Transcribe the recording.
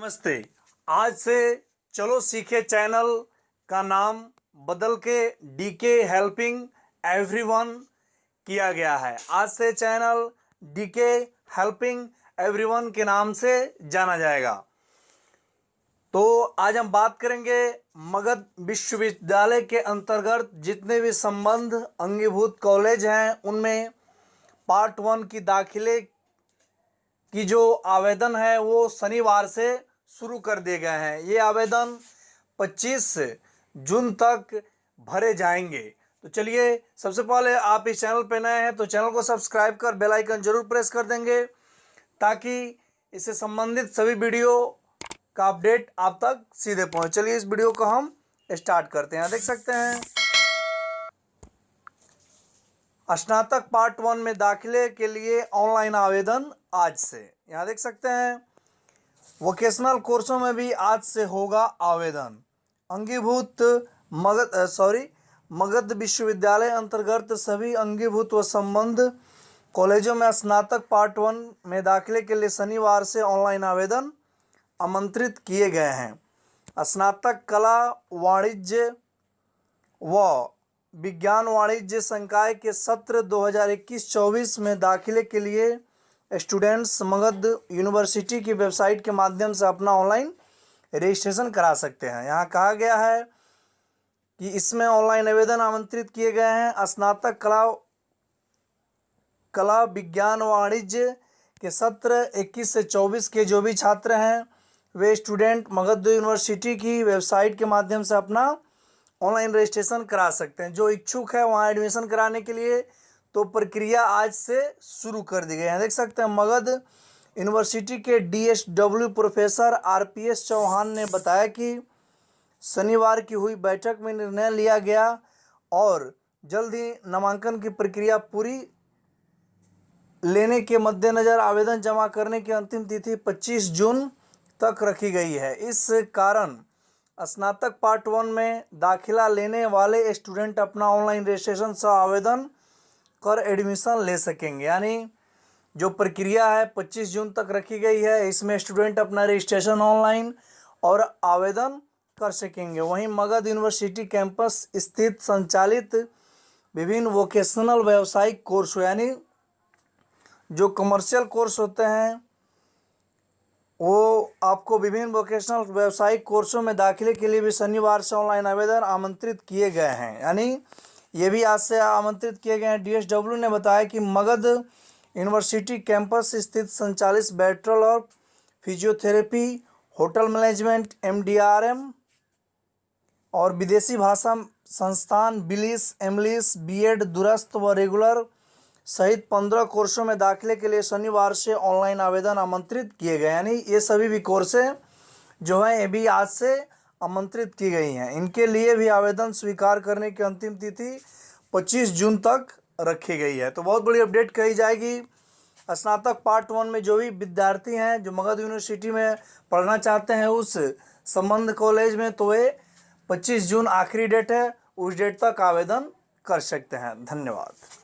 नमस्ते। आज से चलो सीखे चैनल का नाम बदल के डीके हेल्पिंग एवरीवन किया गया है। आज से चैनल डीके हेल्पिंग एवरीवन के नाम से जाना जाएगा। तो आज हम बात करेंगे मगध विश्वविद्यालय के अंतर्गत जितने भी संबंध अंगीभूत कॉलेज हैं, उनमें पार्ट वन की दाखिले की जो आवेदन है, वो शनिवार से शुरू कर दिए गए हैं। ये आवेदन 25 जून तक भरे जाएँगे। तो चलिए, सबसे पहले आप इस चैनल पर नए हैं तो चैनल को सब्सक्राइब कर बेल आइकन ज़रूर प्रेस कर देंगे ताकि इससे संबंधित सभी वीडियो का अपडेट आप तक सीधे पहुँचे। चलिए, इस वीडियो को हम स्टार्ट करते हैं। देख सकते हैं, स्नातक पार्ट वन में दाखिले के लिए ऑनलाइन आवेदन आज से। यहाँ देख सकते हैं वोकेशनल कोर्सों में भी आज से होगा आवेदन। अंगीभूत मगध सॉरी मगध विश्वविद्यालय अंतर्गत सभी अंगीभूत व संबंध कॉलेजों में स्नातक पार्ट वन में दाखिले के लिए शनिवार से ऑनलाइन आवेदन आमंत्रित किए गए हैं। स्नातक कला, वाणिज्य व विज्ञान वाणिज्य संकाय के सत्र 2021-24 में दाखिले के लिए स्टूडेंट्स मगध यूनिवर्सिटी की वेबसाइट के माध्यम से अपना ऑनलाइन रजिस्ट्रेशन करा सकते हैं। यहाँ कहा गया है कि इसमें ऑनलाइन आवेदन आमंत्रित किए गए हैं। स्नातक कला कला विज्ञान वाणिज्य के सत्र 21 से 24 के जो भी छात्र हैं, वे स्टूडेंट मगध यूनिवर्सिटी की वेबसाइट के माध्यम से अपना ऑनलाइन रजिस्ट्रेशन करा सकते हैं। जो इच्छुक है, वहाँ एडमिशन कराने के लिए तो प्रक्रिया आज से शुरू कर दी गई है। देख सकते हैं, मगध यूनिवर्सिटी के डीएसडब्ल्यू प्रोफेसर आरपीएस चौहान ने बताया कि शनिवार की हुई बैठक में निर्णय लिया गया और जल्द ही नामांकन की प्रक्रिया पूरी लेने के मद्देनज़र आवेदन जमा करने की अंतिम तिथि 25 जून तक रखी गई है। इस कारण स्नातक पार्ट वन में दाखिला लेने वाले स्टूडेंट अपना ऑनलाइन रजिस्ट्रेशन से आवेदन कर एडमिशन ले सकेंगे। यानी जो प्रक्रिया है 25 जून तक रखी गई है। इसमें स्टूडेंट अपना रजिस्ट्रेशन ऑनलाइन और आवेदन कर सकेंगे। वहीं मगध यूनिवर्सिटी कैंपस स्थित संचालित विभिन्न वोकेशनल व्यावसायिक कोर्स यानी जो कमर्शियल कोर्स होते हैं, वो आपको विभिन्न वोकेशनल व्यावसायिक कोर्सों में दाखिले के लिए भी शनिवार से ऑनलाइन आवेदन आमंत्रित किए गए हैं। यानी ये भी आज से आमंत्रित किए गए हैं। डीएसडब्ल्यू ने बताया कि मगध यूनिवर्सिटी कैंपस स्थित संचालित बैटल और फिजियोथेरेपी, होटल मैनेजमेंट, एमडीआरएम और विदेशी भाषा संस्थान बिलिस, एमलिस, बीएड, दुरस्त व रेगुलर सहित पंद्रह कोर्सों में दाखिले के लिए शनिवार से ऑनलाइन आवेदन आमंत्रित किए गए यानी ये सभी भी कोर्सें जो हैं, ये भी आज से आमंत्रित की गई हैं। इनके लिए भी आवेदन स्वीकार करने की अंतिम तिथि 25 जून तक रखी गई है। तो बहुत बड़ी अपडेट कही जाएगी। स्नातक पार्ट वन में जो भी विद्यार्थी हैं, जो मगध यूनिवर्सिटी में पढ़ना चाहते हैं उस संबंध कॉलेज में तो वे 25 जून आखिरी डेट है, उस डेट तक आवेदन कर सकते हैं। धन्यवाद।